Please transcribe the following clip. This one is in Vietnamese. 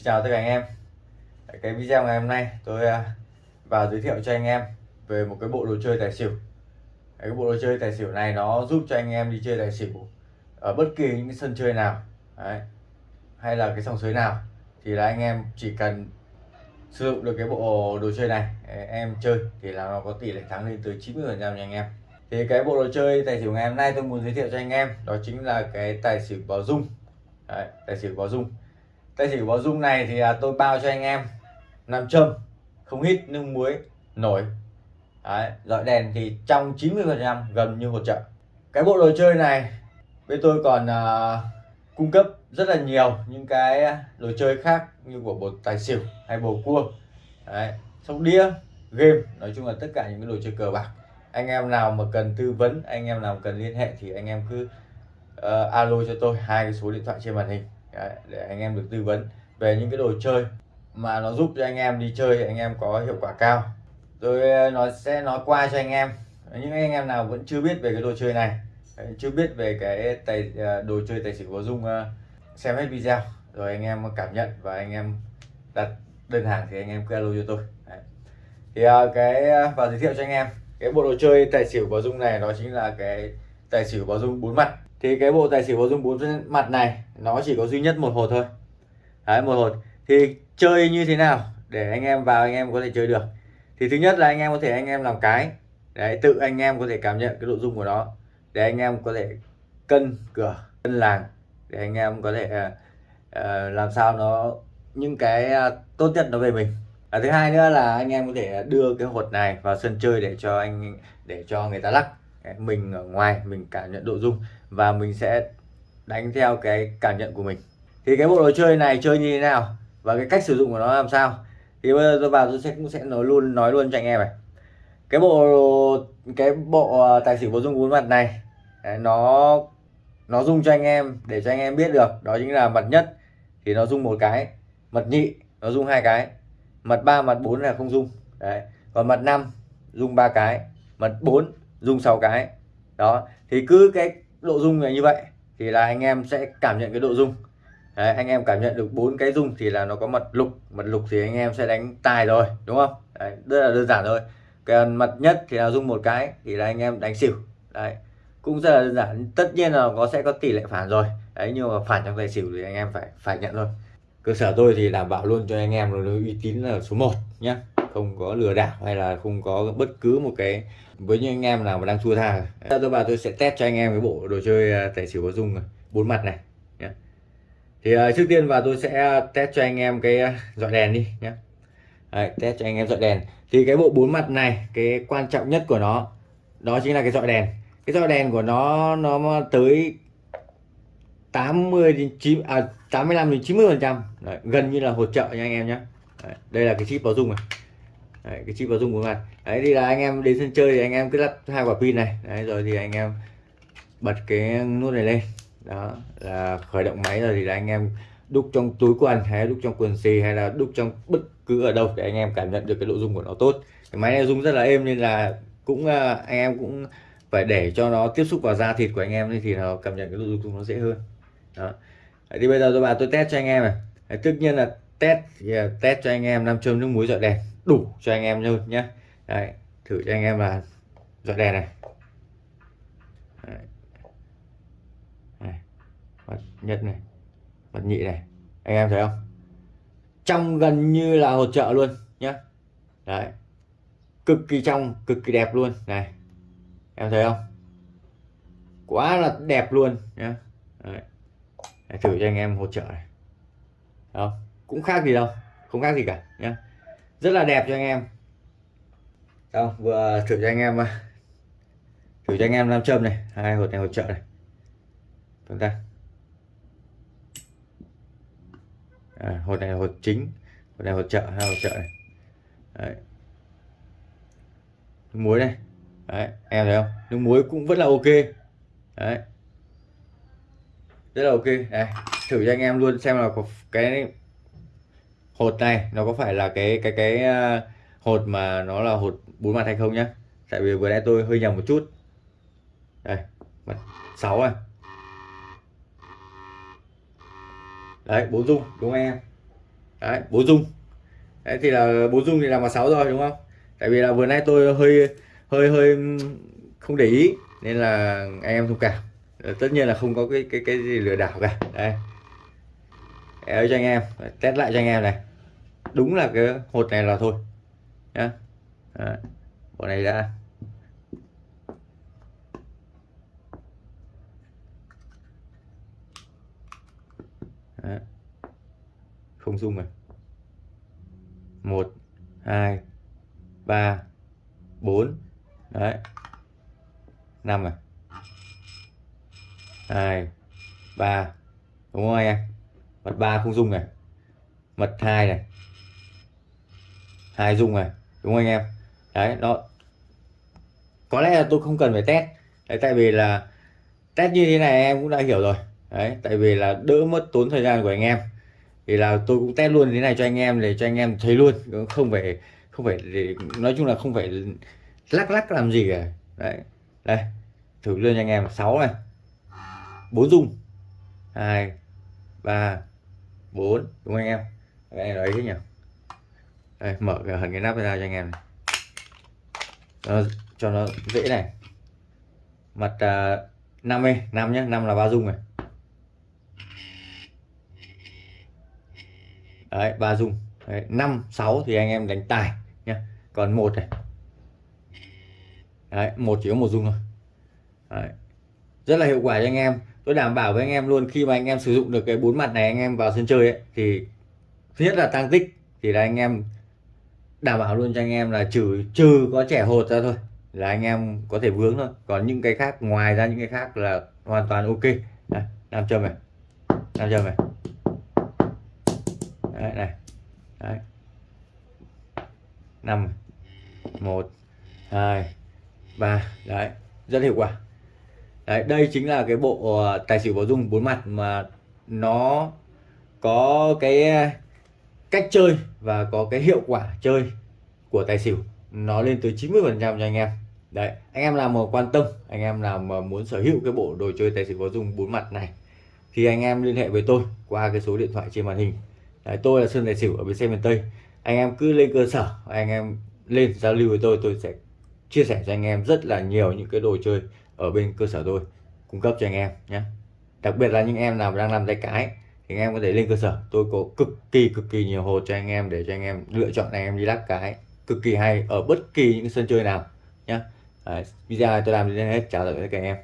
Xin chào tất cả anh em. Cái video ngày hôm nay tôi à, vào giới thiệu cho anh em về một cái bộ đồ chơi tài xỉu. Cái bộ đồ chơi tài xỉu này nó giúp cho anh em đi chơi tài xỉu ở bất kỳ những cái sân chơi nào Đấy. hay là cái sòng sới nào thì là anh em chỉ cần sử dụng được cái bộ đồ chơi này em chơi thì là nó có tỷ lệ thắng lên tới 90 phần trăm nha anh em. Thì cái bộ đồ chơi tài xỉu ngày hôm nay tôi muốn giới thiệu cho anh em đó chính là cái tài xỉu báo dung Đấy, tài xỉu báo dung tài xỉu báo dung này thì à, tôi bao cho anh em. Nam châm không hít nước muối nổi. Đấy, dọi đèn thì trong 90 phần trăm gần như hỗ trợ. Cái bộ đồ chơi này bên tôi còn uh, cung cấp rất là nhiều những cái đồ chơi khác như của bộ tài xỉu hay bầu cua. Đấy, sóc đĩa game nói chung là tất cả những cái đồ chơi cờ bạc. Anh em nào mà cần tư vấn anh em nào cần liên hệ thì anh em cứ uh, alo cho tôi hai cái số điện thoại trên màn hình. Đấy, để anh em được tư vấn về những cái đồ chơi mà nó giúp cho anh em đi chơi anh em có hiệu quả cao. Rồi ờ, nói nó sẽ nói qua cho anh em. Những anh em nào vẫn chưa biết về cái đồ chơi này ờ, chưa biết về cái tài ờ, đồ chơi tài xỉu có dung xem hết video rồi anh em cảm nhận và anh em đặt đơn hàng thì anh em cứ alo cho tôi. Đấy. thì cái và giới thiệu cho anh em cái bộ đồ chơi tài xỉu báo dung này đó chính là cái tài xỉu báo dung bốn mặt thì cái bộ tài xỉu có dung bốn mặt này nó chỉ có duy nhất một hột thôi. Đấy một hột. Thì chơi như thế nào để anh em vào anh em có thể chơi được? Thì thứ nhất là anh em có thể anh em làm cái. Đấy tự anh em có thể cảm nhận cái nội dung của nó để anh em có thể cân cửa cân làng để anh em có thể uh, uh, làm sao nó những cái uh, tốt nhất nó về mình. À, thứ hai nữa là anh em có thể đưa cái hột này vào sân chơi để cho anh để cho người ta lắc. Mình ở ngoài mình cảm nhận độ dung và mình sẽ đánh theo cái cảm nhận của mình. Thì cái bộ đồ chơi này chơi như thế nào và cái cách sử dụng của nó làm sao? Thì bây giờ tôi vào tôi sẽ cũng sẽ nói luôn nói luôn cho anh em này. Cái bộ cái bộ à, tài xỉu bộ dung bốn mặt này nó nó dung cho anh em, để cho anh em biết được. Đó chính là mặt nhất thì nó dung một cái, mặt nhị nó dung hai cái, mặt ba, mặt bốn là không dung đấy, còn mặt năm dung ba cái, mặt bốn dung sáu cái. Đó, thì cứ cái độ dung này như vậy thì là anh em sẽ cảm nhận cái độ dung. Đấy, anh em cảm nhận được bốn cái dung thì là nó có mật lục. Mật lục thì anh em sẽ đánh tài rồi đúng không? Đấy, rất là đơn giản thôi. Còn mật nhất thì là dung một cái thì là anh em đánh xỉu. Đấy, cũng rất là đơn giản. Tất nhiên là có sẽ có tỷ lệ phản rồi. Đấy nhưng mà phản trong tài xỉu thì anh em phải phải nhận thôi. Cơ sở tôi thì đảm bảo luôn cho anh em là uy tín là số 1 nhé không có lừa đảo hay là không có bất cứ một cái với những anh em nào mà đang thua tha. Dạ, tôi bảo tôi sẽ test cho anh em cái bộ đồ chơi à, tài xỉu có dung bốn mặt này nhé thì uh, trước tiên vào tôi sẽ test cho anh em cái à, dọi đèn đi nhé Đấy, test cho anh em dọi đèn. Thì cái bộ bốn mặt này cái quan trọng nhất của nó đó chính là cái dọi đèn. Cái dọi đèn của nó nó tới 80 đến 9 à 85 đến 90 phần trăm. Gần như là hỗ trợ nha anh em nhé đây là cái chip báo dung này đấy, cái chip báo dung của mặt đấy thì là anh em đến sân chơi thì anh em cứ lắp hai quả pin này. Đấy rồi thì anh em bật cái nút này lên. Đó là khởi động máy rồi thì là anh em đúc trong túi quần hay đúc trong quần xì hay là đúc trong bất cứ ở đâu để anh em cảm nhận được cái độ dung của nó tốt. Cái máy này dung rất là êm nên là cũng à, anh em cũng phải để cho nó tiếp xúc vào da thịt của anh em thì nó cảm nhận cái độ dung nó dễ hơn. Đó. Thì bây giờ tôi bảo tôi test cho anh em này. Đấy, tất nhiên là test thì test cho anh em nam châm nước muối dọi đèn. Đủ cho anh em luôn nhé Đấy, thử cho anh em là dọi đèn này. Đấy. Này. mặt nhất này mặt nhị này. Anh em thấy không? Trong gần như là hỗ trợ luôn nhé đấy. Cực kỳ trong cực kỳ đẹp luôn. Này em thấy không? Quá là đẹp luôn nhé đấy. Để thử cho anh em hỗ trợ này. Không? Cũng khác gì đâu không khác gì cả nhé rất là đẹp cho anh em. Đâu vừa thử cho anh em ờ, thử cho anh em nam châm này hai hột này hỗ trợ này. Chúng ta. À, hột này hột chính hột này hỗ trợ hai hỗ trợ này. Đấy. nước muối này. Đấy, em thấy không? Nước muối cũng vẫn là ok. Đấy. rất là ok. Đấy. thử cho anh em luôn xem là có cái hột này, nó có phải là cái cái cái à, hột mà nó là hột bốn mặt hay không nhá? Tại vì vừa nãy tôi hơi nhầm một chút. Đây, mặt sáu à đấy bốn dung, đúng không em? Đấy bốn dung. Đấy, thì là bốn dung thì là mặt 6 rồi, đúng không? Tại vì là vừa nãy tôi hơi hơi hơi không để ý, nên là anh em thông cảm. Ờ, tất nhiên là không có cái cái cái gì lừa đảo cả. Đây. Để cho anh em, test lại cho anh em này đúng là cái hột này là thôi. Nhá. Bộ này đã Đấy. không dung rồi một, hai, ba, bốn. Đấy. Năm rồi hai, ba. Đúng không anh em? Mật ba không dung này. Mật hai này hai dung này đúng không anh em? Đấy nó có lẽ là tôi không cần phải test. Đấy, tại vì là test như thế này em cũng đã hiểu rồi. Đấy tại vì là đỡ mất tốn thời gian của anh em. Thì là tôi cũng test luôn thế này cho anh em để cho anh em thấy luôn. Không phải không phải để nói chung là không phải lắc lắc làm gì cả. Đấy đây thử lên cho anh em. 6 này. Bốn dung hai ba bốn. Đúng không anh em? Cái này nói thế nhỉ? Đây, mở cái hình cái nắp ra cho anh em này. Đó, cho nó dễ này mặt à, uh, 5 ấy, 5 nhé, 5 là ba dung này. Đấy, ba dung. Đấy, 5 6 thì anh em đánh tài nhé. Còn một này. Đấy, một chỉ có một dung thôi. Đấy. Rất là hiệu quả cho anh em. Tôi đảm bảo với anh em luôn khi mà anh em sử dụng được cái bốn mặt này anh em vào sân chơi ấy thì thứ nhất là tăng tích thì là anh em đảm bảo luôn cho anh em là trừ trừ có trẻ hột ra thôi là anh em có thể vướng thôi. Còn những cái khác ngoài ra những cái khác là hoàn toàn ok. Đây, nam châm này. Nam châm này. Đấy này. Đấy. Năm một hai ba. Đấy rất hiệu quả. Đấy đây chính là cái bộ ờ, tài xỉu bổ dung bốn mặt mà nó có cái cách chơi và có cái hiệu quả chơi của tài xỉu nó lên tới 90 phần trăm cho anh em. Đấy anh em nào mà quan tâm anh em nào mà muốn sở hữu cái bộ đồ chơi tài xỉu có dùng bốn mặt này thì anh em liên hệ với tôi qua cái số điện thoại trên màn hình. Đấy, tôi là Sơn Tài Xỉu ở bên xe miền Tây. Anh em cứ lên cơ sở anh em lên giao lưu với tôi tôi sẽ chia sẻ cho anh em rất là nhiều những cái đồ chơi ở bên cơ sở tôi cung cấp cho anh em nhé. Đặc biệt là những em nào đang làm tay cái thì anh em có thể lên cơ sở. Tôi có cực kỳ cực kỳ nhiều hồ cho anh em để cho anh em lựa chọn anh em đi lắc cái cực kỳ hay ở bất kỳ những sân chơi nào nhé video này tôi làm đến hết. Chào tạm biệt các anh em.